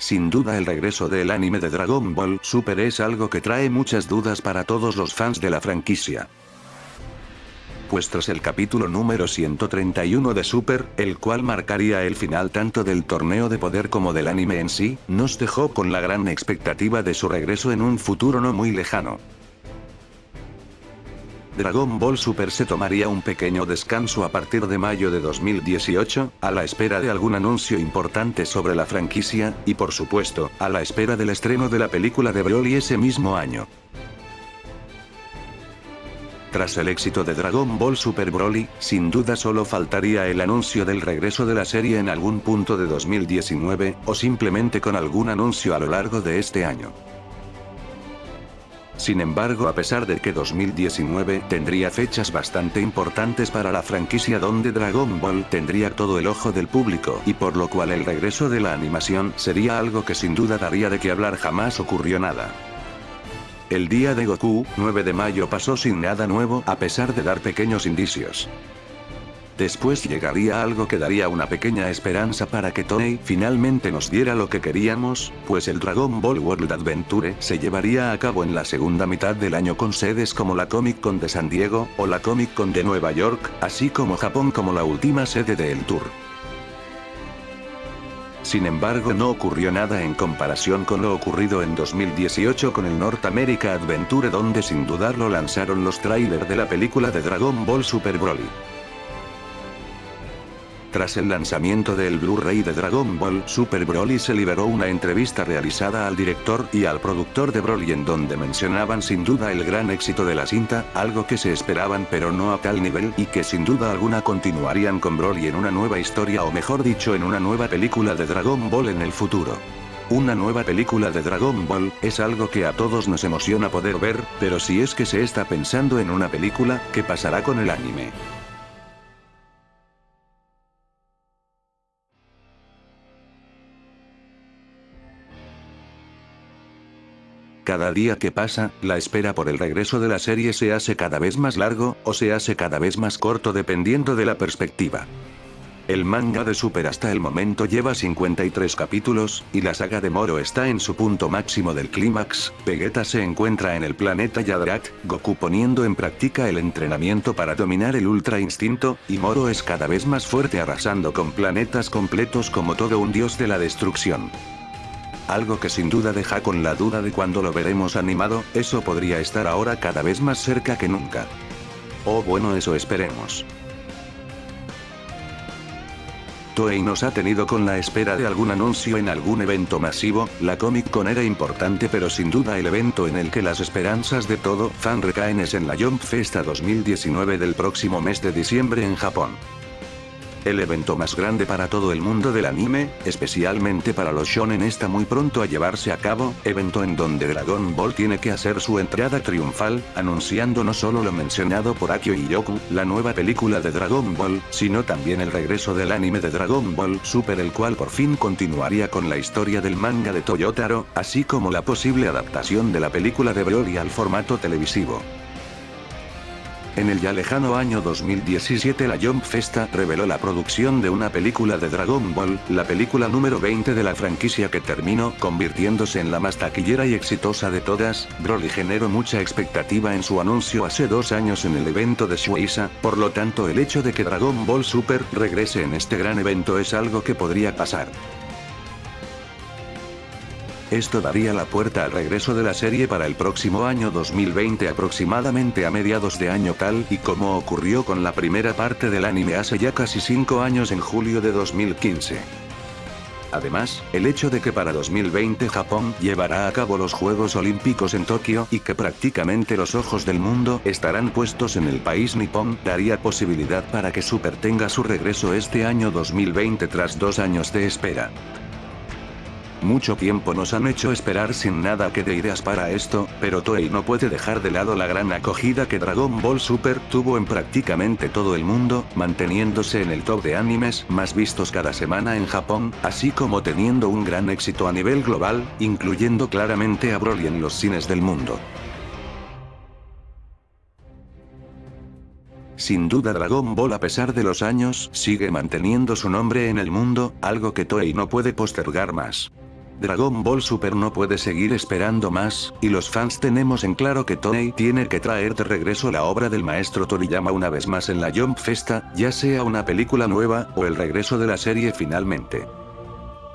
Sin duda el regreso del anime de Dragon Ball Super es algo que trae muchas dudas para todos los fans de la franquicia pues tras el capítulo número 131 de Super, el cual marcaría el final tanto del torneo de poder como del anime en sí, nos dejó con la gran expectativa de su regreso en un futuro no muy lejano. Dragon Ball Super se tomaría un pequeño descanso a partir de mayo de 2018, a la espera de algún anuncio importante sobre la franquicia, y por supuesto, a la espera del estreno de la película de Broly ese mismo año. Tras el éxito de Dragon Ball Super Broly, sin duda solo faltaría el anuncio del regreso de la serie en algún punto de 2019, o simplemente con algún anuncio a lo largo de este año. Sin embargo a pesar de que 2019 tendría fechas bastante importantes para la franquicia donde Dragon Ball tendría todo el ojo del público y por lo cual el regreso de la animación sería algo que sin duda daría de que hablar jamás ocurrió nada. El día de Goku, 9 de mayo pasó sin nada nuevo a pesar de dar pequeños indicios. Después llegaría algo que daría una pequeña esperanza para que Toei finalmente nos diera lo que queríamos, pues el Dragon Ball World Adventure se llevaría a cabo en la segunda mitad del año con sedes como la Comic Con de San Diego, o la Comic Con de Nueva York, así como Japón como la última sede del tour. Sin embargo no ocurrió nada en comparación con lo ocurrido en 2018 con el North America Adventure donde sin dudarlo lanzaron los trailers de la película de Dragon Ball Super Broly. Tras el lanzamiento del Blu-ray de Dragon Ball Super Broly se liberó una entrevista realizada al director y al productor de Broly en donde mencionaban sin duda el gran éxito de la cinta, algo que se esperaban pero no a tal nivel y que sin duda alguna continuarían con Broly en una nueva historia o mejor dicho en una nueva película de Dragon Ball en el futuro. Una nueva película de Dragon Ball, es algo que a todos nos emociona poder ver, pero si es que se está pensando en una película, ¿qué pasará con el anime? Cada día que pasa, la espera por el regreso de la serie se hace cada vez más largo, o se hace cada vez más corto dependiendo de la perspectiva. El manga de Super hasta el momento lleva 53 capítulos, y la saga de Moro está en su punto máximo del clímax, Vegeta se encuentra en el planeta Yadrat, Goku poniendo en práctica el entrenamiento para dominar el Ultra Instinto, y Moro es cada vez más fuerte arrasando con planetas completos como todo un dios de la destrucción. Algo que sin duda deja con la duda de cuándo lo veremos animado, eso podría estar ahora cada vez más cerca que nunca. Oh bueno eso esperemos. Toei nos ha tenido con la espera de algún anuncio en algún evento masivo, la Comic Con era importante pero sin duda el evento en el que las esperanzas de todo fan recaen es en la Jump Festa 2019 del próximo mes de diciembre en Japón. El evento más grande para todo el mundo del anime, especialmente para los shonen está muy pronto a llevarse a cabo, evento en donde Dragon Ball tiene que hacer su entrada triunfal, anunciando no solo lo mencionado por Akio y Yoku, la nueva película de Dragon Ball, sino también el regreso del anime de Dragon Ball Super el cual por fin continuaría con la historia del manga de Toyotaro, así como la posible adaptación de la película de Broly al formato televisivo. En el ya lejano año 2017 la Jump Festa reveló la producción de una película de Dragon Ball, la película número 20 de la franquicia que terminó convirtiéndose en la más taquillera y exitosa de todas, Broly generó mucha expectativa en su anuncio hace dos años en el evento de Shueisha, por lo tanto el hecho de que Dragon Ball Super regrese en este gran evento es algo que podría pasar. Esto daría la puerta al regreso de la serie para el próximo año 2020 aproximadamente a mediados de año tal y como ocurrió con la primera parte del anime hace ya casi 5 años en julio de 2015. Además, el hecho de que para 2020 Japón llevará a cabo los Juegos Olímpicos en Tokio y que prácticamente los ojos del mundo estarán puestos en el país nipón daría posibilidad para que Super tenga su regreso este año 2020 tras dos años de espera. Mucho tiempo nos han hecho esperar sin nada que de ideas para esto, pero Toei no puede dejar de lado la gran acogida que Dragon Ball Super tuvo en prácticamente todo el mundo, manteniéndose en el top de animes más vistos cada semana en Japón, así como teniendo un gran éxito a nivel global, incluyendo claramente a Broly en los cines del mundo. Sin duda Dragon Ball a pesar de los años sigue manteniendo su nombre en el mundo, algo que Toei no puede postergar más. Dragon Ball Super no puede seguir esperando más, y los fans tenemos en claro que Toei tiene que traer de regreso la obra del maestro Toriyama una vez más en la Jump Festa, ya sea una película nueva, o el regreso de la serie finalmente.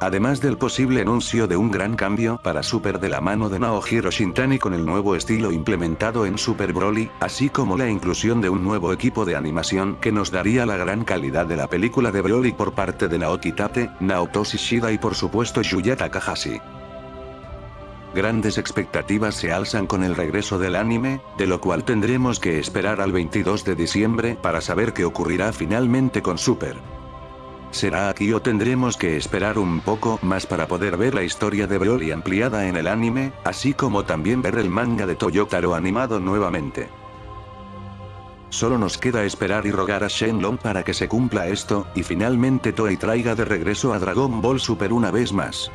Además del posible anuncio de un gran cambio para Super de la mano de Naohiro Shintani con el nuevo estilo implementado en Super Broly, así como la inclusión de un nuevo equipo de animación que nos daría la gran calidad de la película de Broly por parte de Naoki Tate, Naotoshi Shida y por supuesto Yuya Takahashi. Grandes expectativas se alzan con el regreso del anime, de lo cual tendremos que esperar al 22 de diciembre para saber qué ocurrirá finalmente con Super. ¿Será aquí o tendremos que esperar un poco más para poder ver la historia de Broly ampliada en el anime, así como también ver el manga de Toyotaro animado nuevamente? Solo nos queda esperar y rogar a Shenlong para que se cumpla esto, y finalmente Toei traiga de regreso a Dragon Ball Super una vez más.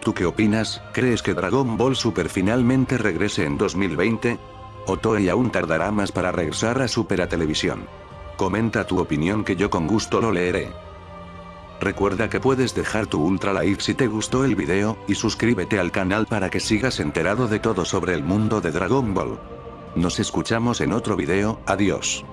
¿Tú qué opinas? ¿Crees que Dragon Ball Super finalmente regrese en 2020? O Toei aún tardará más para regresar a Super a televisión. Comenta tu opinión que yo con gusto lo leeré. Recuerda que puedes dejar tu ultra like si te gustó el video, y suscríbete al canal para que sigas enterado de todo sobre el mundo de Dragon Ball. Nos escuchamos en otro video, adiós.